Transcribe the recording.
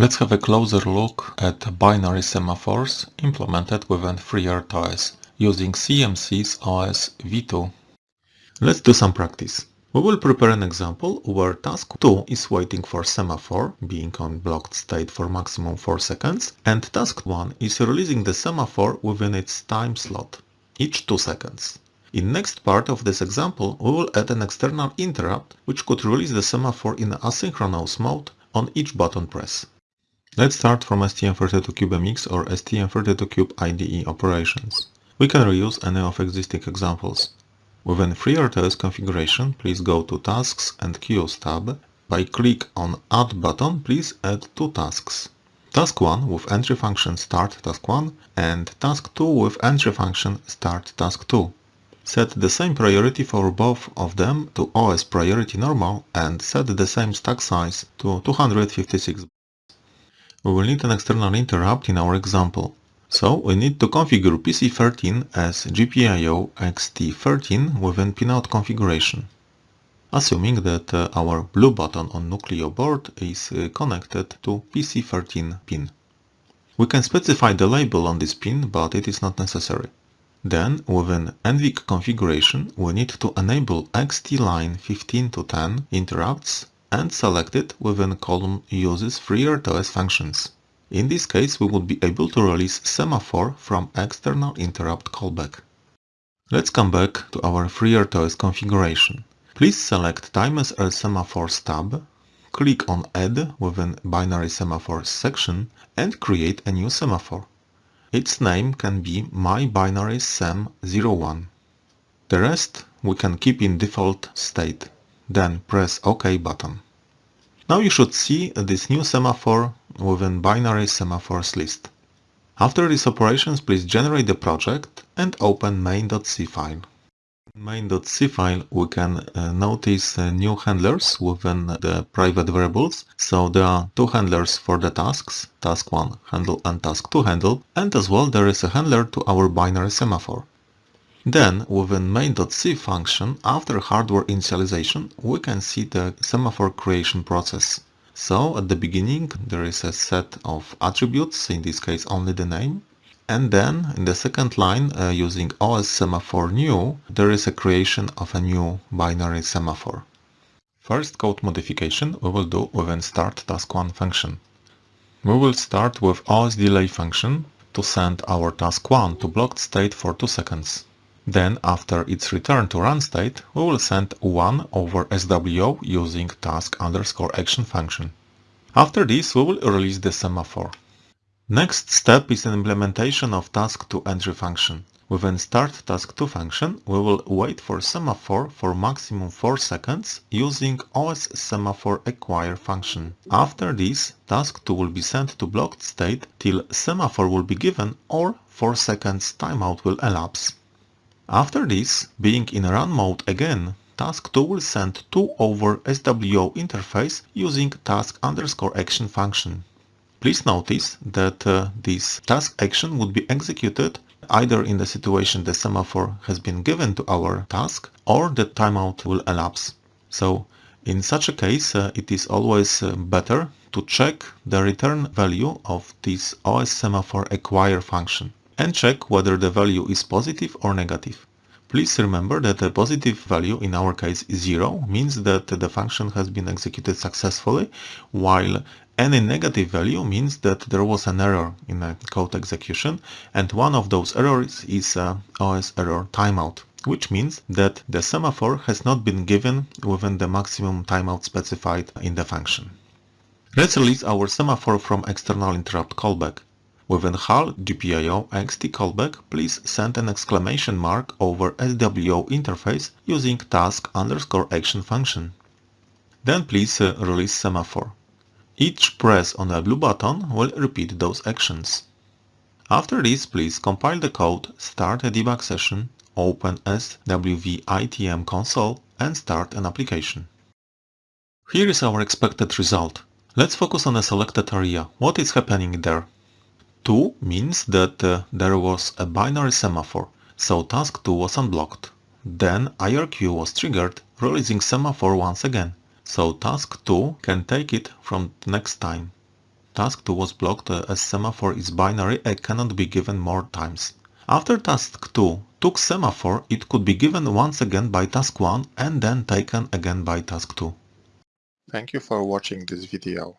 Let's have a closer look at binary semaphores implemented within FreeRTOS using CMSIS OS v2. Let's do some practice. We will prepare an example where task 2 is waiting for semaphore, being on blocked state for maximum 4 seconds, and task 1 is releasing the semaphore within its time slot, each 2 seconds. In next part of this example, we will add an external interrupt which could release the semaphore in asynchronous mode on each button press. Let's start from STM32CubeMX or STM32Cube IDE operations. We can reuse any of existing examples. Within FreeRTOS configuration, please go to Tasks and Queues tab. By click on Add button, please add two tasks. Task 1 with entry function start task 1 and task 2 with entry function start task 2. Set the same priority for both of them to OS priority normal and set the same stack size to 256 we will need an external interrupt in our example. So we need to configure PC13 as GPIO EXTI13 within pinout configuration. Assuming that uh, our blue button on Nucleo board is uh, connected to PC13 pin. We can specify the label on this pin, but it is not necessary. Then, within NVIC configuration, we need to enable EXTI line 15 to 10 interrupts and select it within column uses FreeRTOS functions. In this case, we would be able to release semaphore from external interrupt callback. Let's come back to our FreeRTOS configuration. Please select Timers and Semaphores tab, click on Add within Binary Semaphores section and create a new semaphore. Its name can be My Binary Sem 01. The rest we can keep in default state then press OK button. Now you should see this new semaphore within binary semaphores list. After these operations, please generate the project and open main.c file. In main.c file, we can uh, notice uh, new handlers within the private variables. So there are two handlers for the tasks, task 1 handle and task 2 handle, and as well there is a handler to our binary semaphore. Then, within main.c function, after hardware initialization, we can see the semaphore creation process. So, at the beginning, there is a set of attributes, in this case only the name. And then, in the second line, uh, using OS semaphore new, there is a creation of a new binary semaphore. First code modification we will do within start task1 function. We will start with OS delay function to send our task 1 to blocked state for 2 seconds. Then, after its return to run state, we will send 1 over SWO using task underscore action function. After this, we will release the semaphore. Next step is an implementation of task2 entry function. Within start task2 function, we will wait for semaphore for maximum 4 seconds using OS semaphore acquire function. After this, task2 will be sent to blocked state till semaphore will be given or 4 seconds timeout will elapse. After this, being in run mode again, task 2 will send 2 over SWO interface using task underscore action function. Please notice that uh, this task action would be executed either in the situation the semaphore has been given to our task or the timeout will elapse. So in such a case, uh, it is always uh, better to check the return value of this OS semaphore acquire function and check whether the value is positive or negative. Please remember that a positive value in our case 0 means that the function has been executed successfully while any negative value means that there was an error in a code execution and one of those errors is uh, a OS error timeout which means that the semaphore has not been given within the maximum timeout specified in the function. Let's release our semaphore from external interrupt callback. Within HAL GPIO EXTI callback, please send an exclamation mark over SWO interface using task underscore action function. Then please uh, release semaphore. Each press on a blue button will repeat those actions. After this, please compile the code, start a debug session, open SWVITM console and start an application. Here is our expected result. Let's focus on a selected area. What is happening there? 2 means that uh, there was a binary semaphore, so task 2 was unblocked. Then IRQ was triggered, releasing semaphore once again, so task 2 can take it from next time. task 2 was blocked uh, as semaphore is binary and cannot be given more times. After task 2 took semaphore, it could be given once again by task 1 and then taken again by task 2. Thank you for watching this video.